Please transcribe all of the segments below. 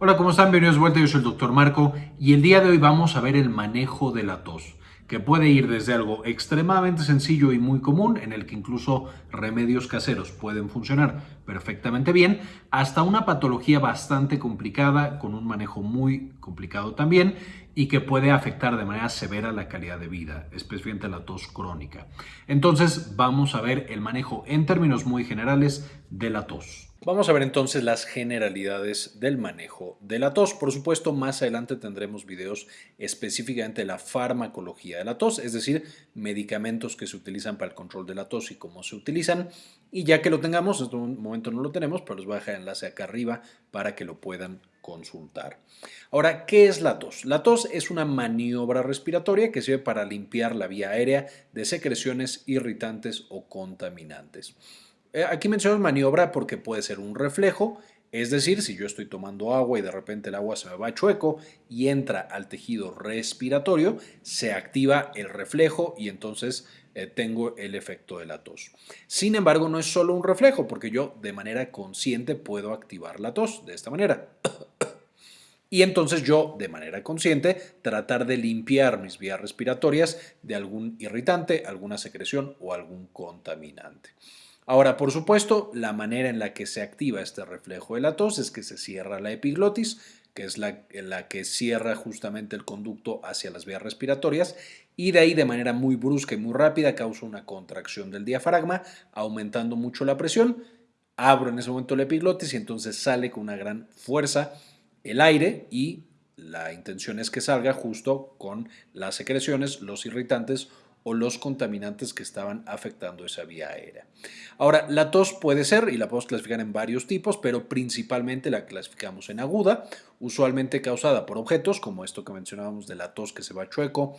Hola, ¿cómo están? Bienvenidos de vuelta, yo soy el doctor Marco y el día de hoy vamos a ver el manejo de la tos, que puede ir desde algo extremadamente sencillo y muy común, en el que incluso remedios caseros pueden funcionar perfectamente bien, hasta una patología bastante complicada, con un manejo muy complicado también, y que puede afectar de manera severa la calidad de vida, especialmente la tos crónica. Entonces vamos a ver el manejo en términos muy generales de la tos. Vamos a ver entonces las generalidades del manejo de la tos. Por supuesto, más adelante tendremos videos específicamente de la farmacología de la tos, es decir, medicamentos que se utilizan para el control de la tos y cómo se utilizan. Y ya que lo tengamos, en este momento no lo tenemos, pero os voy a dejar el enlace acá arriba para que lo puedan consultar. Ahora, ¿qué es la tos? La tos es una maniobra respiratoria que sirve para limpiar la vía aérea de secreciones irritantes o contaminantes. Eh, aquí menciono maniobra porque puede ser un reflejo, es decir, si yo estoy tomando agua y de repente el agua se me va chueco y entra al tejido respiratorio, se activa el reflejo y entonces eh, tengo el efecto de la tos. Sin embargo, no es solo un reflejo porque yo de manera consciente puedo activar la tos de esta manera. Y entonces yo, de manera consciente, tratar de limpiar mis vías respiratorias de algún irritante, alguna secreción o algún contaminante. Ahora, por supuesto, la manera en la que se activa este reflejo de la tos es que se cierra la epiglotis, que es la, que cierra justamente el conducto hacia las vías respiratorias, y de ahí de manera muy brusca y muy rápida causa una contracción del diafragma, aumentando mucho la presión. Abro en ese momento la epiglotis y entonces sale con una gran fuerza el aire y la intención es que salga justo con las secreciones, los irritantes o los contaminantes que estaban afectando esa vía aérea. Ahora, la tos puede ser, y la podemos clasificar en varios tipos, pero principalmente la clasificamos en aguda, usualmente causada por objetos, como esto que mencionábamos de la tos que se va chueco,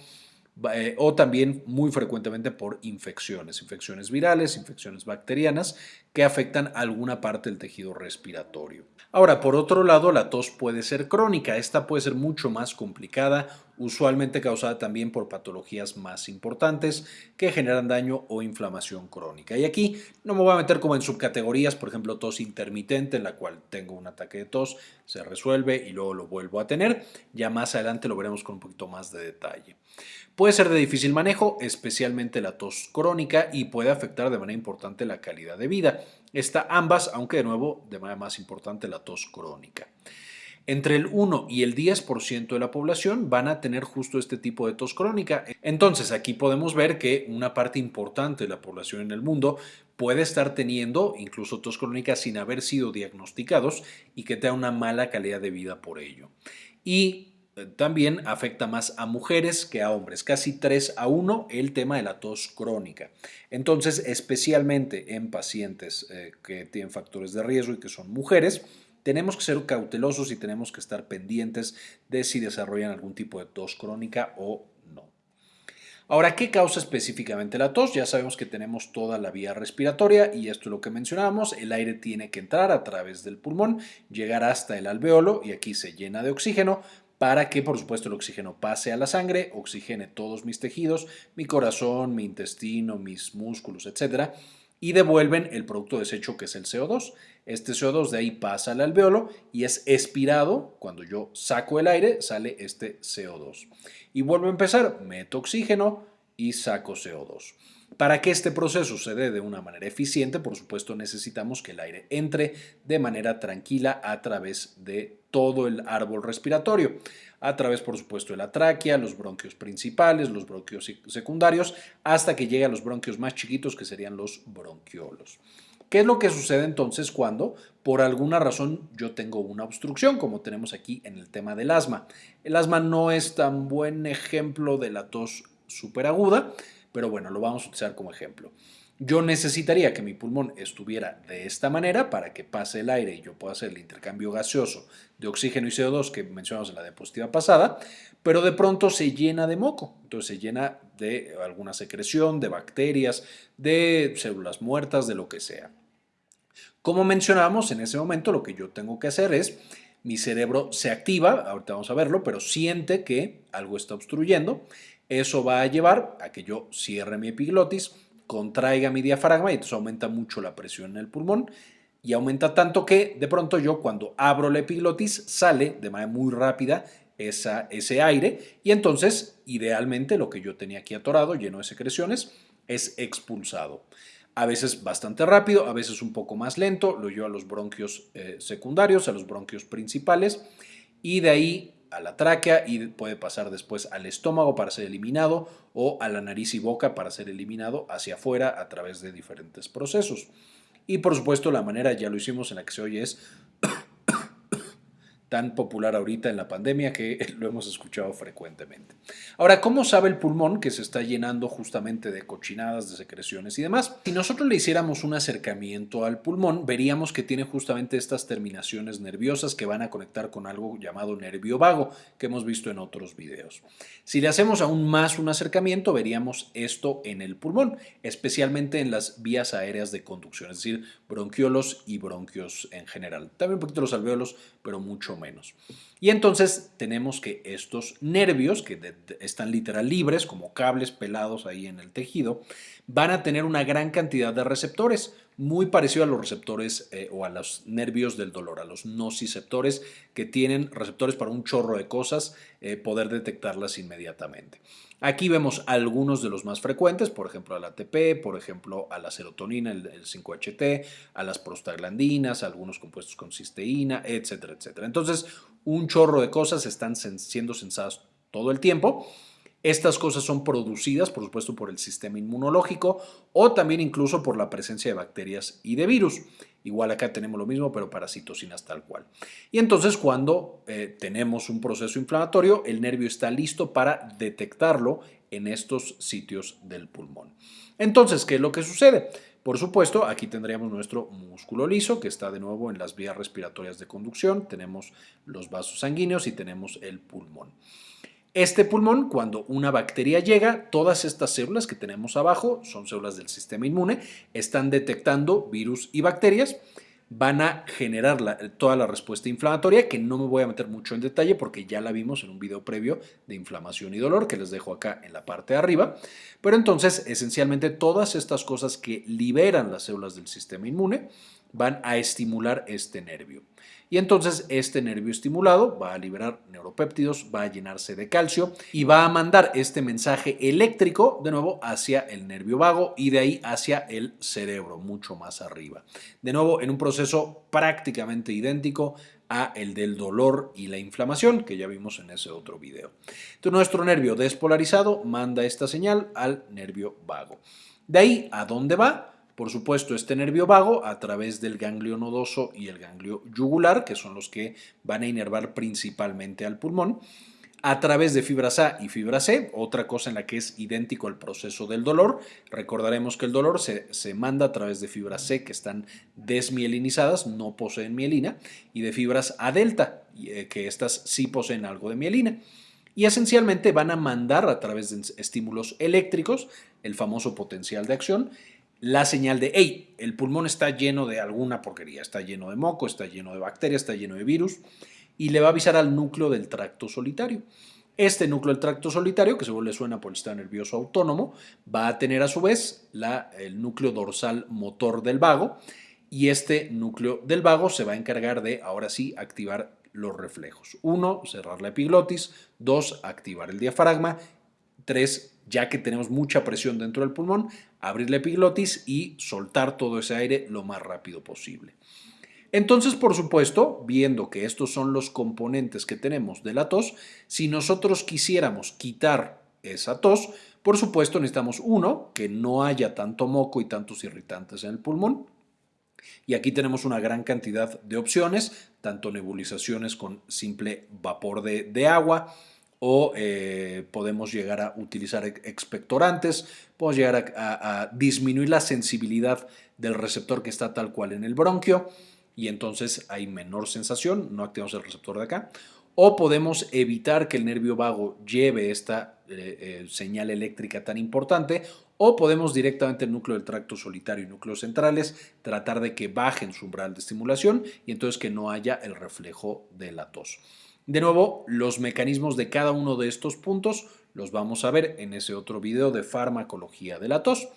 eh, o también muy frecuentemente por infecciones, infecciones virales, infecciones bacterianas que afectan alguna parte del tejido respiratorio. Ahora, por otro lado, la tos puede ser crónica. Esta puede ser mucho más complicada, usualmente causada también por patologías más importantes que generan daño o inflamación crónica. Y aquí no me voy a meter como en subcategorías, por ejemplo, tos intermitente, en la cual tengo un ataque de tos, se resuelve y luego lo vuelvo a tener. Ya más adelante lo veremos con un poquito más de detalle. Puede ser de difícil manejo, especialmente la tos crónica, y puede afectar de manera importante la calidad de vida. Está ambas, aunque de nuevo de manera más importante la tos crónica. Entre el 1 y el 10% de la población van a tener justo este tipo de tos crónica. Entonces aquí podemos ver que una parte importante de la población en el mundo puede estar teniendo incluso tos crónica sin haber sido diagnosticados y que tenga una mala calidad de vida por ello. Y también afecta más a mujeres que a hombres, casi 3 a 1 el tema de la tos crónica. Entonces, especialmente en pacientes eh, que tienen factores de riesgo y que son mujeres, tenemos que ser cautelosos y tenemos que estar pendientes de si desarrollan algún tipo de tos crónica o no. Ahora, ¿qué causa específicamente la tos? Ya sabemos que tenemos toda la vía respiratoria y esto es lo que mencionábamos. El aire tiene que entrar a través del pulmón, llegar hasta el alveolo y aquí se llena de oxígeno para que por supuesto el oxígeno pase a la sangre, oxigene todos mis tejidos, mi corazón, mi intestino, mis músculos, etcétera, y devuelven el producto desecho que es el CO2. Este CO2 de ahí pasa al alveolo y es expirado. Cuando yo saco el aire, sale este CO2. Y vuelvo a empezar, meto oxígeno y saco CO2. Para que este proceso se dé de una manera eficiente, por supuesto necesitamos que el aire entre de manera tranquila a través de todo el árbol respiratorio, a través por supuesto de la tráquea, los bronquios principales, los bronquios secundarios, hasta que llegue a los bronquios más chiquitos que serían los bronquiolos. ¿Qué es lo que sucede entonces cuando por alguna razón yo tengo una obstrucción, como tenemos aquí en el tema del asma? El asma no es tan buen ejemplo de la tos superaguda, pero bueno, lo vamos a utilizar como ejemplo. Yo necesitaría que mi pulmón estuviera de esta manera para que pase el aire y yo pueda hacer el intercambio gaseoso de oxígeno y CO2 que mencionamos en la diapositiva pasada, pero de pronto se llena de moco, entonces se llena de alguna secreción, de bacterias, de células muertas, de lo que sea. Como mencionamos, en ese momento lo que yo tengo que hacer es, mi cerebro se activa, ahorita vamos a verlo, pero siente que algo está obstruyendo eso va a llevar a que yo cierre mi epiglotis, contraiga mi diafragma y entonces aumenta mucho la presión en el pulmón y aumenta tanto que de pronto yo cuando abro la epiglotis sale de manera muy rápida esa, ese aire y entonces idealmente lo que yo tenía aquí atorado, lleno de secreciones, es expulsado. A veces bastante rápido, a veces un poco más lento, lo llevo a los bronquios eh, secundarios, a los bronquios principales y de ahí a la tráquea y puede pasar después al estómago para ser eliminado o a la nariz y boca para ser eliminado hacia afuera a través de diferentes procesos. Y por supuesto la manera, ya lo hicimos en la que se oye es tan popular ahorita en la pandemia que lo hemos escuchado frecuentemente. Ahora, ¿cómo sabe el pulmón que se está llenando justamente de cochinadas, de secreciones y demás? Si nosotros le hiciéramos un acercamiento al pulmón, veríamos que tiene justamente estas terminaciones nerviosas que van a conectar con algo llamado nervio vago, que hemos visto en otros videos. Si le hacemos aún más un acercamiento, veríamos esto en el pulmón, especialmente en las vías aéreas de conducción, es decir, bronquiolos y bronquios en general. También un poquito los alveolos, pero mucho menos. Y entonces tenemos que estos nervios, que están literal libres, como cables pelados ahí en el tejido, van a tener una gran cantidad de receptores, muy parecido a los receptores eh, o a los nervios del dolor, a los nociceptores que tienen receptores para un chorro de cosas, eh, poder detectarlas inmediatamente. Aquí vemos algunos de los más frecuentes, por ejemplo al ATP, por ejemplo a la serotonina, el, 5-HT, a las prostaglandinas, algunos compuestos con cisteína, etcétera, etcétera. Entonces, un chorro de cosas están siendo sensadas todo el tiempo estas cosas son producidas, por supuesto, por el sistema inmunológico o también incluso por la presencia de bacterias y de virus. Igual acá tenemos lo mismo, pero para citocinas tal cual. Y entonces cuando eh, tenemos un proceso inflamatorio, el nervio está listo para detectarlo en estos sitios del pulmón. Entonces, ¿qué es lo que sucede? Por supuesto, aquí tendríamos nuestro músculo liso, que está de nuevo en las vías respiratorias de conducción, tenemos los vasos sanguíneos y tenemos el pulmón. Este pulmón, cuando una bacteria llega, todas estas células que tenemos abajo, son células del sistema inmune, están detectando virus y bacterias, van a generar toda la respuesta inflamatoria, que no me voy a meter mucho en detalle porque ya la vimos en un video previo de inflamación y dolor, que les dejo acá en la parte de arriba. Pero entonces, esencialmente, todas estas cosas que liberan las células del sistema inmune van a estimular este nervio. Y entonces este nervio estimulado va a liberar neuropéptidos, va a llenarse de calcio y va a mandar este mensaje eléctrico de nuevo hacia el nervio vago y de ahí hacia el cerebro, mucho más arriba. De nuevo, en un proceso prácticamente idéntico a el del dolor y la inflamación que ya vimos en ese otro video. Nuestro nervio despolarizado manda esta señal al nervio vago. De ahí, ¿a dónde va? Por supuesto, este nervio vago a través del ganglio nodoso y el ganglio yugular, que son los que van a inervar principalmente al pulmón, a través de fibras A y fibra C, otra cosa en la que es idéntico al proceso del dolor. Recordaremos que el dolor se, se, manda a través de fibras C que están desmielinizadas, no poseen mielina, y de fibras A delta, eh, que estas sí poseen algo de mielina. Y esencialmente van a mandar a través de estímulos eléctricos, el famoso potencial de acción, la señal de, hey, el pulmón está lleno de alguna porquería, está lleno de moco, está lleno de bacterias, está lleno de virus, y le va a avisar al núcleo del tracto solitario. Este núcleo del tracto solitario, que según le suena por el sistema nervioso autónomo, va a tener a su vez la, el núcleo dorsal motor del vago, y este núcleo del vago se va a encargar de, ahora sí, activar los reflejos. Uno, cerrar la epiglotis. Dos, activar el diafragma. Tres, ya que tenemos mucha presión dentro del pulmón, abrir la epiglotis y soltar todo ese aire lo más rápido posible. Entonces, por supuesto, viendo que estos son los componentes que tenemos de la tos, si nosotros quisiéramos quitar esa tos, por supuesto necesitamos uno, que no haya tanto moco y tantos irritantes en el pulmón. Y aquí tenemos una gran cantidad de opciones, tanto nebulizaciones con simple vapor de, de agua, o eh, podemos llegar a utilizar expectorantes, podemos llegar a, disminuir la sensibilidad del receptor que está tal cual en el bronquio y entonces hay menor sensación, no activamos el receptor de acá, o podemos evitar que el nervio vago lleve esta eh, eh, señal eléctrica tan importante, o podemos directamente el núcleo del tracto solitario y núcleos centrales tratar de que bajen su umbral de estimulación y entonces que no haya el reflejo de la tos. De nuevo, los mecanismos de cada uno de estos puntos los vamos a ver en ese otro video de farmacología de la tos,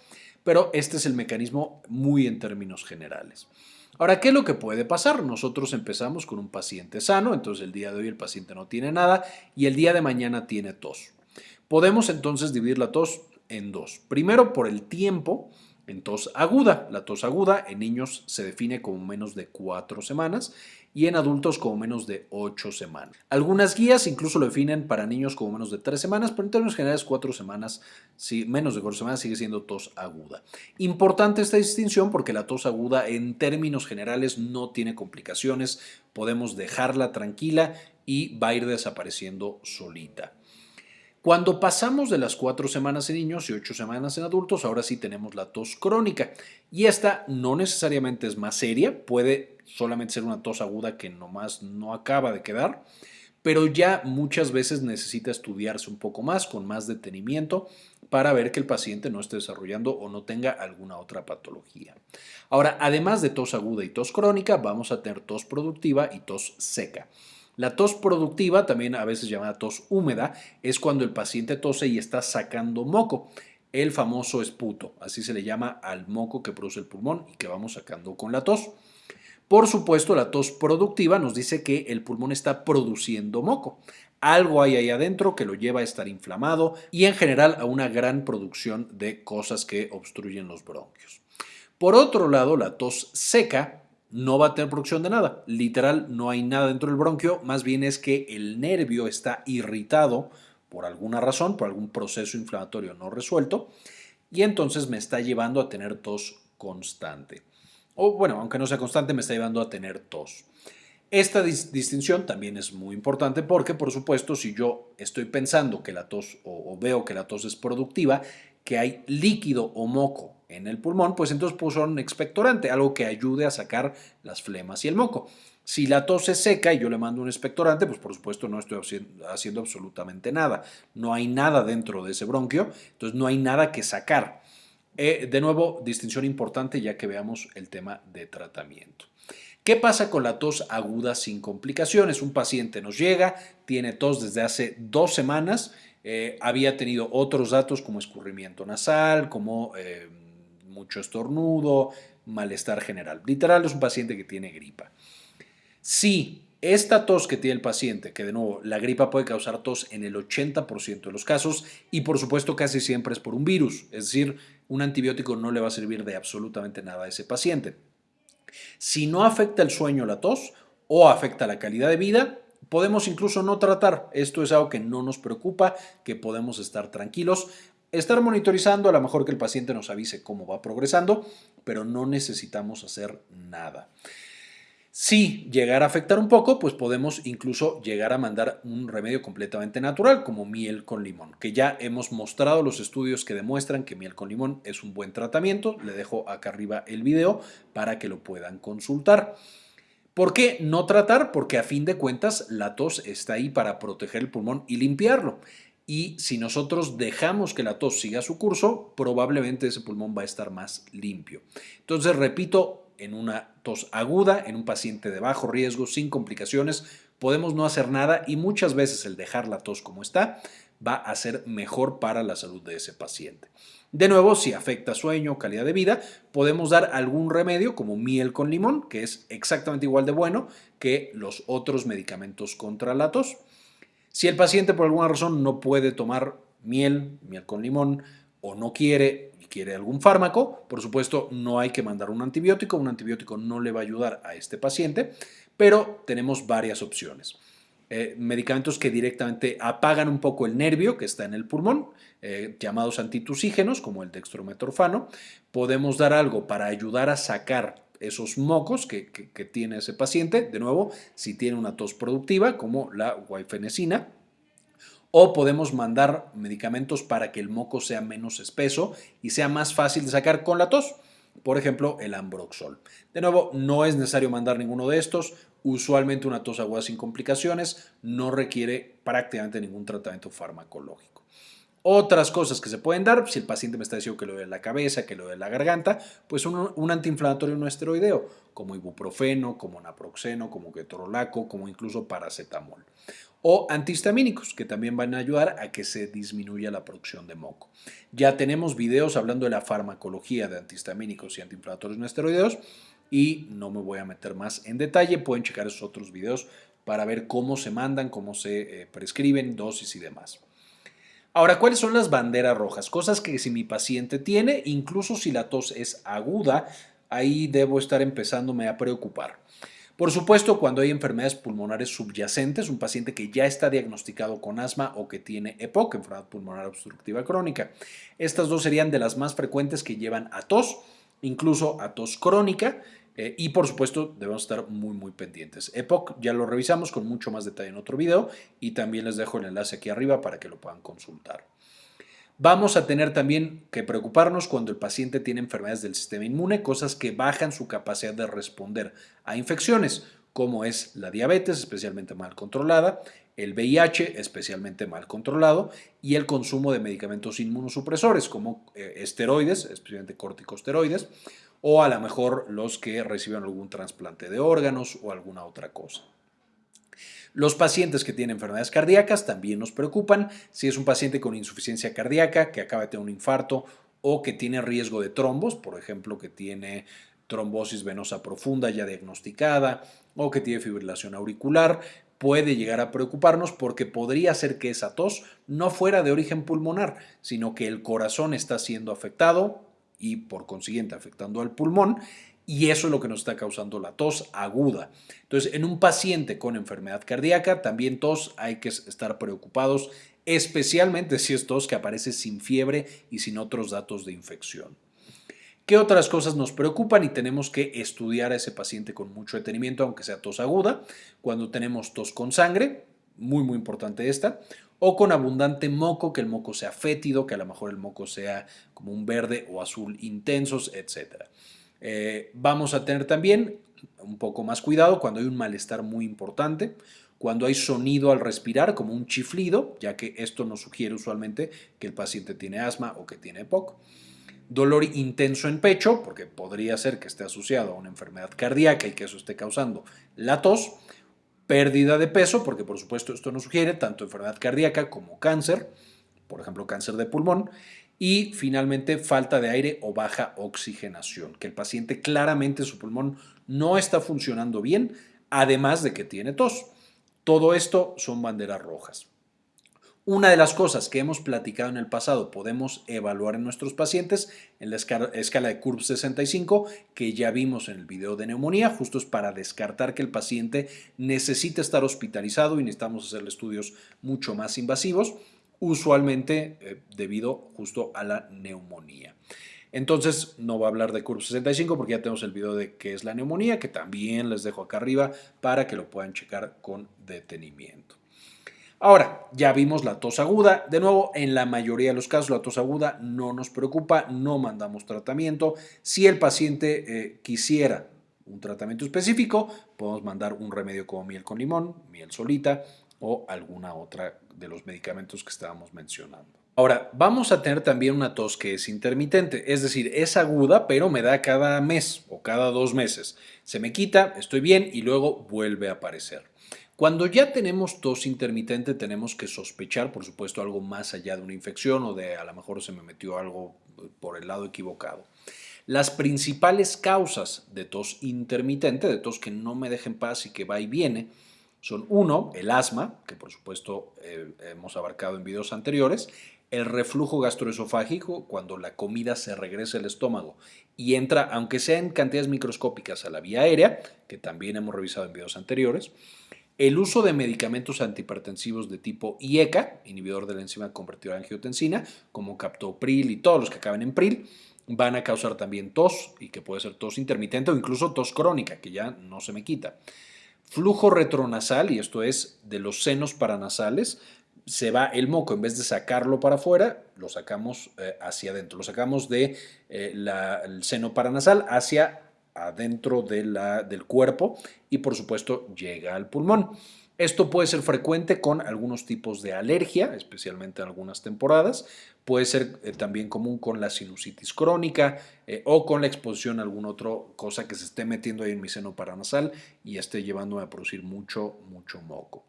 pero este es el mecanismo muy en términos generales. Ahora, ¿qué es lo que puede pasar? Nosotros empezamos con un paciente sano, entonces el día de hoy el paciente no tiene nada y el día de mañana tiene tos. Podemos entonces dividir la tos en dos. Primero, por el tiempo, en tos aguda. La tos aguda en niños se define como menos de cuatro semanas y en adultos como menos de ocho semanas. Algunas guías incluso lo definen para niños como menos de tres semanas, pero en términos generales cuatro semanas, si menos de cuatro semanas sigue siendo tos aguda. Importante esta distinción porque la tos aguda en términos generales no tiene complicaciones, podemos dejarla tranquila y va a ir desapareciendo solita. Cuando pasamos de las cuatro semanas en niños y ocho semanas en adultos, ahora sí tenemos la tos crónica. Y esta no necesariamente es más seria, puede solamente ser una tos aguda que nomás no acaba de quedar, pero ya muchas veces necesita estudiarse un poco más, con más detenimiento, para ver que el paciente no esté desarrollando o no tenga alguna otra patología. Ahora, además de tos aguda y tos crónica, vamos a tener tos productiva y tos seca. La tos productiva, también a veces llamada tos húmeda, es cuando el paciente tose y está sacando moco. El famoso esputo, así se le llama al moco que produce el pulmón y que vamos sacando con la tos. Por supuesto, la tos productiva nos dice que el pulmón está produciendo moco. Algo hay ahí adentro que lo lleva a estar inflamado y en general a una gran producción de cosas que obstruyen los bronquios. Por otro lado, la tos seca no va a tener producción de nada. Literal, no hay nada dentro del bronquio, más bien es que el nervio está irritado por alguna razón, por algún proceso inflamatorio no resuelto, y entonces me está llevando a tener tos constante. O bueno, aunque no sea constante, me está llevando a tener tos. Esta distinción también es muy importante porque, por supuesto, si yo estoy pensando que la tos o veo que la tos es productiva, que hay líquido o moco en el pulmón, pues entonces puso un expectorante, algo que ayude a sacar las flemas y el moco. Si la tos es seca y yo le mando un expectorante, pues por supuesto no estoy haciendo absolutamente nada. No hay nada dentro de ese bronquio, entonces no hay nada que sacar. Eh, de nuevo, distinción importante ya que veamos el tema de tratamiento. ¿Qué pasa con la tos aguda sin complicaciones? Un paciente nos llega, tiene tos desde hace dos semanas, eh, había tenido otros datos como escurrimiento nasal, como... Eh, mucho estornudo, malestar general. Literal es un paciente que tiene gripa. Si esta tos que tiene el paciente, que de nuevo la gripa puede causar tos en el 80% de los casos y por supuesto casi siempre es por un virus, es decir, un antibiótico no le va a servir de absolutamente nada a ese paciente. Si no afecta el sueño la tos o afecta la calidad de vida, podemos incluso no tratar. Esto es algo que no nos preocupa, que podemos estar tranquilos estar monitorizando, a lo mejor que el paciente nos avise cómo va progresando, pero no necesitamos hacer nada. Si llegara a afectar un poco, pues podemos incluso llegar a mandar un remedio completamente natural, como miel con limón, que ya hemos mostrado los estudios que demuestran que miel con limón es un buen tratamiento. Le dejo acá arriba el video para que lo puedan consultar. ¿Por qué no tratar? Porque a fin de cuentas la tos está ahí para proteger el pulmón y limpiarlo y si nosotros dejamos que la tos siga su curso, probablemente ese pulmón va a estar más limpio. Entonces, repito, en una tos aguda, en un paciente de bajo riesgo, sin complicaciones, podemos no hacer nada y muchas veces el dejar la tos como está va a ser mejor para la salud de ese paciente. De nuevo, si afecta sueño o calidad de vida, podemos dar algún remedio como miel con limón, que es exactamente igual de bueno que los otros medicamentos contra la tos. Si el paciente por alguna razón no puede tomar miel, miel con limón, o no quiere quiere algún fármaco, por supuesto no hay que mandar un antibiótico, un antibiótico no le va a ayudar a este paciente, pero tenemos varias opciones. Eh, medicamentos que directamente apagan un poco el nervio que está en el pulmón, eh, llamados antitusígenos, como el dextrometorfano. Podemos dar algo para ayudar a sacar esos mocos que, tiene ese paciente, de nuevo, si tiene una tos productiva como la guaifenesina, o podemos mandar medicamentos para que el moco sea menos espeso y sea más fácil de sacar con la tos. Por ejemplo, el ambroxol. De nuevo, no es necesario mandar ninguno de estos. Usualmente una tos aguda sin complicaciones no requiere prácticamente ningún tratamiento farmacológico. Otras cosas que se pueden dar, si el paciente me está diciendo que lo de la cabeza, que lo de la garganta, pues un, antiinflamatorio no esteroideo, como ibuprofeno, como naproxeno, como ketorolaco, como incluso paracetamol. O antihistamínicos, que también van a ayudar a que se disminuya la producción de moco. Ya tenemos videos hablando de la farmacología de antihistamínicos y antiinflamatorios no esteroideos, y no me voy a meter más en detalle. Pueden checar esos otros videos para ver cómo se mandan, cómo se eh, prescriben, dosis y demás. Ahora, ¿cuáles son las banderas rojas? Cosas que si mi paciente tiene, incluso si la tos es aguda, ahí debo estar empezándome a preocupar. Por supuesto, cuando hay enfermedades pulmonares subyacentes, un paciente que ya está diagnosticado con asma o que tiene EPOC, enfermedad pulmonar obstructiva crónica. Estas dos serían de las más frecuentes que llevan a tos, incluso a tos crónica, eh, y por supuesto debemos estar muy muy pendientes. EPOC ya lo revisamos con mucho más detalle en otro video y también les dejo el enlace aquí arriba para que lo puedan consultar. Vamos a tener también que preocuparnos cuando el paciente tiene enfermedades del sistema inmune, cosas que bajan su capacidad de responder a infecciones, como es la diabetes, especialmente mal controlada, el VIH, especialmente mal controlado, y el consumo de medicamentos inmunosupresores, como eh, esteroides, especialmente corticosteroides, o a lo mejor los que reciben algún trasplante de órganos o alguna otra cosa. Los pacientes que tienen enfermedades cardíacas también nos preocupan. Si es un paciente con insuficiencia cardíaca que acaba de tener un infarto o que tiene riesgo de trombos, por ejemplo, que tiene trombosis venosa profunda ya diagnosticada o que tiene fibrilación auricular, puede llegar a preocuparnos porque podría ser que esa tos no fuera de origen pulmonar, sino que el corazón está siendo afectado y por consiguiente afectando al pulmón y eso es lo que nos está causando la tos aguda. Entonces, en un paciente con enfermedad cardíaca, también tos hay que estar preocupados, especialmente si es tos que aparece sin fiebre y sin otros datos de infección. ¿Qué otras cosas nos preocupan y tenemos que estudiar a ese paciente con mucho detenimiento, aunque sea tos aguda? Cuando tenemos tos con sangre, muy muy importante esta, o con abundante moco, que el moco sea fétido, que a lo mejor el moco sea como un verde o azul intensos, etc. Eh, vamos a tener también un poco más cuidado cuando hay un malestar muy importante, cuando hay sonido al respirar, como un chiflido, ya que esto nos sugiere usualmente que el paciente tiene asma o que tiene EPOC. Dolor intenso en pecho, porque podría ser que esté asociado a una enfermedad cardíaca y que eso esté causando la tos pérdida de peso, porque por supuesto esto nos sugiere tanto enfermedad cardíaca como cáncer, por ejemplo cáncer de pulmón, y finalmente falta de aire o baja oxigenación, que el paciente claramente su pulmón no está funcionando bien, además de que tiene tos. Todo esto son banderas rojas. Una de las cosas que hemos platicado en el pasado podemos evaluar en nuestros pacientes en la escala de CURB 65 que ya vimos en el video de neumonía, justo es para descartar que el paciente necesita estar hospitalizado y necesitamos hacerle estudios mucho más invasivos, usualmente eh, debido justo a la neumonía. Entonces no voy a hablar de CURB 65 porque ya tenemos el video de qué es la neumonía, que también les dejo acá arriba para que lo puedan checar con detenimiento. Ahora, ya vimos la tos aguda. De nuevo, en la mayoría de los casos la tos aguda no nos preocupa, no mandamos tratamiento. Si el paciente eh, quisiera un tratamiento específico, podemos mandar un remedio como miel con limón, miel solita o alguna otra de los medicamentos que estábamos mencionando. Ahora, vamos a tener también una tos que es intermitente, es decir, es aguda, pero me da cada mes o cada dos meses. Se me quita, estoy bien y luego vuelve a aparecer. Cuando ya tenemos tos intermitente tenemos que sospechar, por supuesto, algo más allá de una infección o de a lo mejor se me metió algo por el lado equivocado. Las principales causas de tos intermitente, de tos que no me dejen paz y que va y viene, son uno, el asma, que por supuesto eh, hemos abarcado en videos anteriores, el reflujo gastroesofágico, cuando la comida se regresa al estómago y entra, aunque sea en cantidades microscópicas, a la vía aérea, que también hemos revisado en videos anteriores, el uso de medicamentos antihipertensivos de tipo IECA, inhibidor de la enzima convertidora de angiotensina, como captopril y todos los que acaban en pril, van a causar también tos, y que puede ser tos intermitente o incluso tos crónica, que ya no se me quita. Flujo retronasal, y esto es de los senos paranasales, se va el moco, en vez de sacarlo para afuera, lo sacamos eh, hacia adentro, lo sacamos del de, eh, seno paranasal hacia adentro de la, del cuerpo y por supuesto llega al pulmón. Esto puede ser frecuente con algunos tipos de alergia, especialmente en algunas temporadas. Puede ser eh, también común con la sinusitis crónica eh, o con la exposición a alguna otra cosa que se esté metiendo ahí en mi seno paranasal y esté llevándome a producir mucho, mucho moco.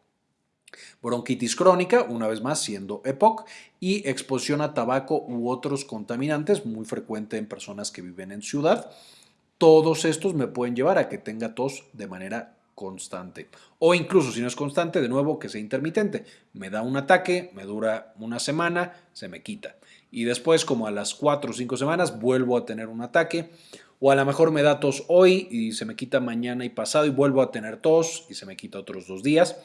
Bronquitis crónica, una vez más siendo EPOC, y exposición a tabaco u otros contaminantes, muy frecuente en personas que viven en ciudad todos estos me pueden llevar a que tenga tos de manera constante. O incluso si no es constante, de nuevo que sea intermitente. Me da un ataque, me dura una semana, se me quita. Y después, como a las 4 o 5 semanas, vuelvo a tener un ataque. O a lo mejor me da tos hoy y se me quita mañana y pasado y vuelvo a tener tos y se me quita otros dos días.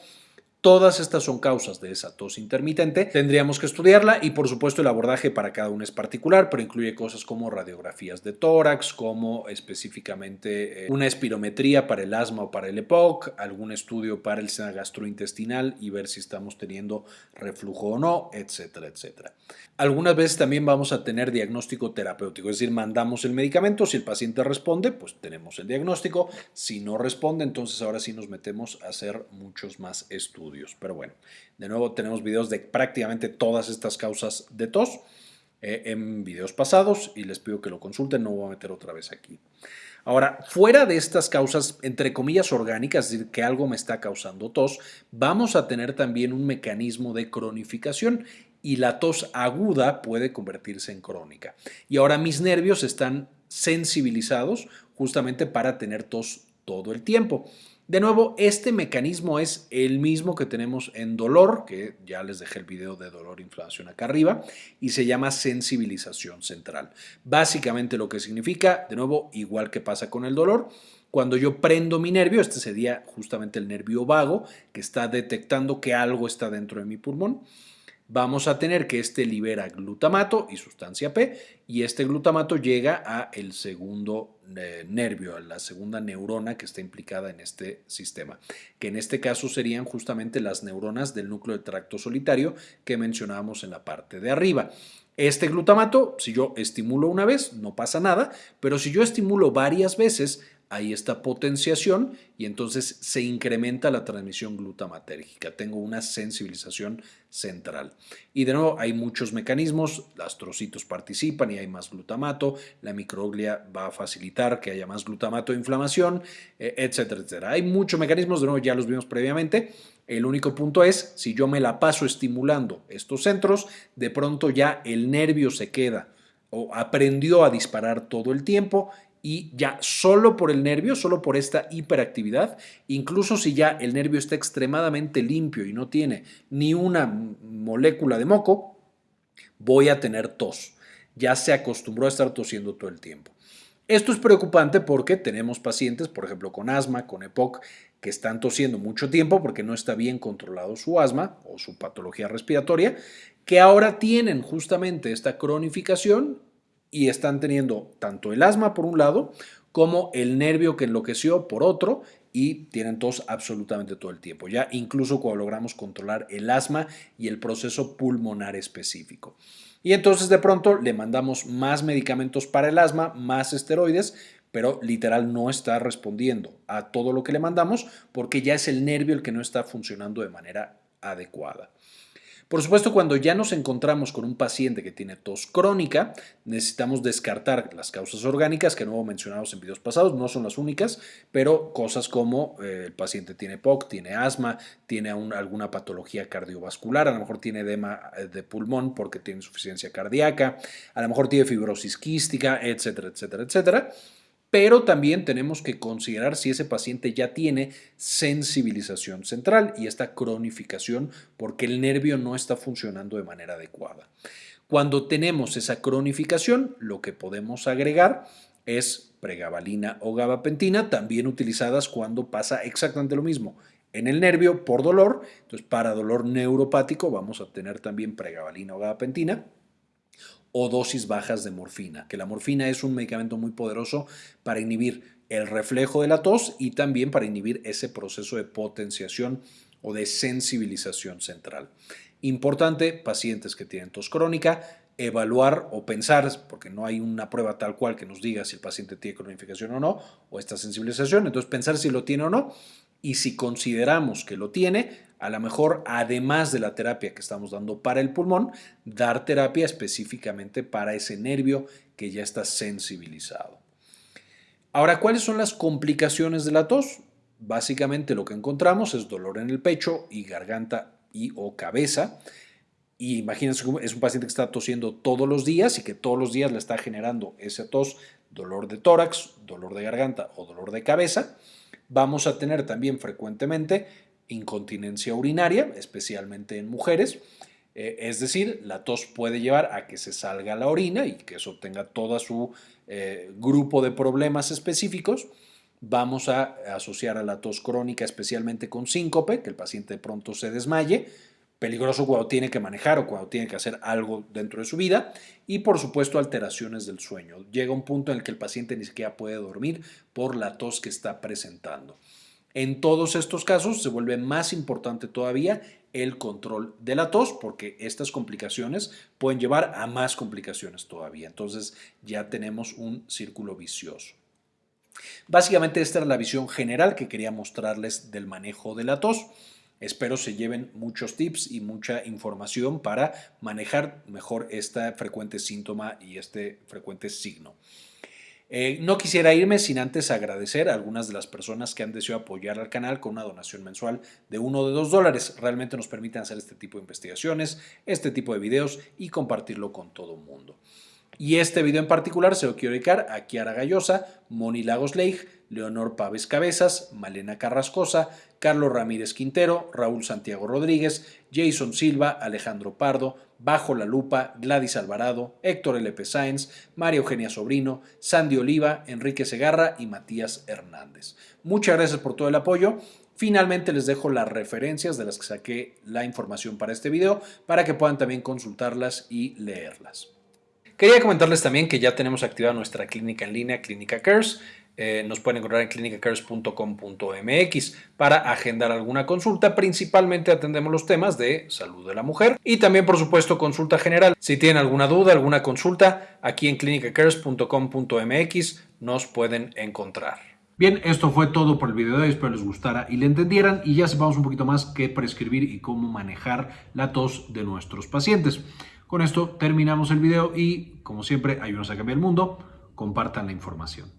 Todas estas son causas de esa tos intermitente. Tendríamos que estudiarla y por supuesto el abordaje para cada uno es particular, pero incluye cosas como radiografías de tórax, como específicamente eh, una espirometría para el asma o para el EPOC, algún estudio para el seno gastrointestinal y ver si estamos teniendo reflujo o no, etcétera, etcétera. Algunas veces también vamos a tener diagnóstico terapéutico, es decir, mandamos el medicamento, si el paciente responde, pues tenemos el diagnóstico, si no responde, entonces ahora sí nos metemos a hacer muchos más estudios. Pero bueno, de nuevo tenemos videos de prácticamente todas estas causas de tos eh, en videos pasados y les pido que lo consulten, no voy a meter otra vez aquí. Ahora, fuera de estas causas, entre comillas, orgánicas, es decir, que algo me está causando tos, vamos a tener también un mecanismo de cronificación y la tos aguda puede convertirse en crónica. Y ahora mis nervios están sensibilizados justamente para tener tos todo el tiempo. De nuevo, este mecanismo es el mismo que tenemos en dolor, que ya les dejé el video de dolor inflamación acá arriba, y se llama sensibilización central. Básicamente lo que significa, de nuevo, igual que pasa con el dolor, cuando yo prendo mi nervio, este sería justamente el nervio vago, que está detectando que algo está dentro de mi pulmón, vamos a tener que este libera glutamato y sustancia P y este glutamato llega a el segundo eh, nervio, a la segunda neurona que está implicada en este sistema, que en este caso serían justamente las neuronas del núcleo del tracto solitario que mencionábamos en la parte de arriba. Este glutamato, si yo estimulo una vez, no pasa nada, pero si yo estimulo varias veces, hay esta potenciación y entonces se incrementa la transmisión glutamatérgica. Tengo una sensibilización central. Y de nuevo, hay muchos mecanismos, las trocitos participan y hay más glutamato, la microglia va a facilitar que haya más glutamato de inflamación, eh, etcétera, etcétera. Hay muchos mecanismos, de nuevo ya los vimos previamente. El único punto es, si yo me la paso estimulando estos centros, de pronto ya el nervio se queda o aprendió a disparar todo el tiempo y ya solo por el nervio, solo por esta hiperactividad, incluso si ya el nervio está extremadamente limpio y no tiene ni una molécula de moco, voy a tener tos. Ya se acostumbró a estar tosiendo todo el tiempo. Esto es preocupante porque tenemos pacientes, por ejemplo, con asma, con EPOC, que están tosiendo mucho tiempo porque no está bien controlado su asma o su patología respiratoria, que ahora tienen justamente esta cronificación y están teniendo tanto el asma por un lado como el nervio que enloqueció por otro y tienen tos absolutamente todo el tiempo, ya incluso cuando logramos controlar el asma y el proceso pulmonar específico. Y entonces de pronto le mandamos más medicamentos para el asma, más esteroides, pero literal no está respondiendo a todo lo que le mandamos porque ya es el nervio el que no está funcionando de manera adecuada. Por supuesto, cuando ya nos encontramos con un paciente que tiene tos crónica, necesitamos descartar las causas orgánicas que no mencionamos en videos pasados, no son las únicas, pero cosas como eh, el paciente tiene POC, tiene asma, tiene alguna patología cardiovascular, a lo mejor tiene edema eh, de pulmón porque tiene insuficiencia cardíaca, a lo mejor tiene fibrosis quística, etcétera, etcétera, etcétera pero también tenemos que considerar si ese paciente ya tiene sensibilización central y esta cronificación porque el nervio no está funcionando de manera adecuada. Cuando tenemos esa cronificación, lo que podemos agregar es pregabalina o gabapentina, también utilizadas cuando pasa exactamente lo mismo en el nervio por dolor. Entonces, para dolor neuropático vamos a tener también pregabalina o gabapentina o dosis bajas de morfina, que la morfina es un medicamento muy poderoso para inhibir el reflejo de la tos y también para inhibir ese proceso de potenciación o de sensibilización central. Importante, pacientes que tienen tos crónica, evaluar o pensar, porque no hay una prueba tal cual que nos diga si el paciente tiene cronificación o no, o esta sensibilización, entonces pensar si lo tiene o no, y si consideramos que lo tiene, a lo mejor, además de la terapia que estamos dando para el pulmón, dar terapia específicamente para ese nervio que ya está sensibilizado. Ahora, ¿cuáles son las complicaciones de la tos? Básicamente lo que encontramos es dolor en el pecho y garganta y o cabeza. Y imagínense, es un paciente que está tosiendo todos los días y que todos los días le está generando ese tos dolor de tórax, dolor de garganta o dolor de cabeza. Vamos a tener también frecuentemente incontinencia urinaria, especialmente en mujeres. Eh, es decir, la tos puede llevar a que se salga la orina y que eso tenga todo su eh, grupo de problemas específicos. Vamos a asociar a la tos crónica especialmente con síncope, que el paciente de pronto se desmaye, peligroso cuando tiene que manejar o cuando tiene que hacer algo dentro de su vida y por supuesto alteraciones del sueño. Llega un punto en el que el paciente ni siquiera puede dormir por la tos que está presentando. En todos estos casos se vuelve más importante todavía el control de la tos porque estas complicaciones pueden llevar a más complicaciones todavía. Entonces ya tenemos un círculo vicioso. Básicamente esta era la visión general que quería mostrarles del manejo de la tos. Espero se lleven muchos tips y mucha información para manejar mejor este frecuente síntoma y este frecuente signo. Eh, no quisiera irme sin antes agradecer a algunas de las personas que han deseado apoyar al canal con una donación mensual de uno o de dos dólares. Realmente nos permiten hacer este tipo de investigaciones, este tipo de videos y compartirlo con todo el mundo. Y este video en particular se lo quiero dedicar a Kiara Gallosa, Moni Lagos Leonor Paves Cabezas, Malena Carrascosa, Carlos Ramírez Quintero, Raúl Santiago Rodríguez, Jason Silva, Alejandro Pardo, Bajo la Lupa, Gladys Alvarado, Héctor L.P. Sáenz, María Eugenia Sobrino, Sandy Oliva, Enrique Segarra y Matías Hernández. Muchas gracias por todo el apoyo. Finalmente les dejo las referencias de las que saqué la información para este video para que puedan también consultarlas y leerlas. Quería comentarles también que ya tenemos activada nuestra clínica en línea, Clínica Cares. Eh, nos pueden encontrar en clinicacares.com.mx para agendar alguna consulta. Principalmente atendemos los temas de salud de la mujer y también, por supuesto, consulta general. Si tienen alguna duda, alguna consulta, aquí en clinicacares.com.mx nos pueden encontrar. Bien, esto fue todo por el video de hoy, espero les gustara y le entendieran y ya sepamos un poquito más qué prescribir y cómo manejar la tos de nuestros pacientes. Con esto terminamos el video y, como siempre, ayúdenos a cambiar el mundo, compartan la información.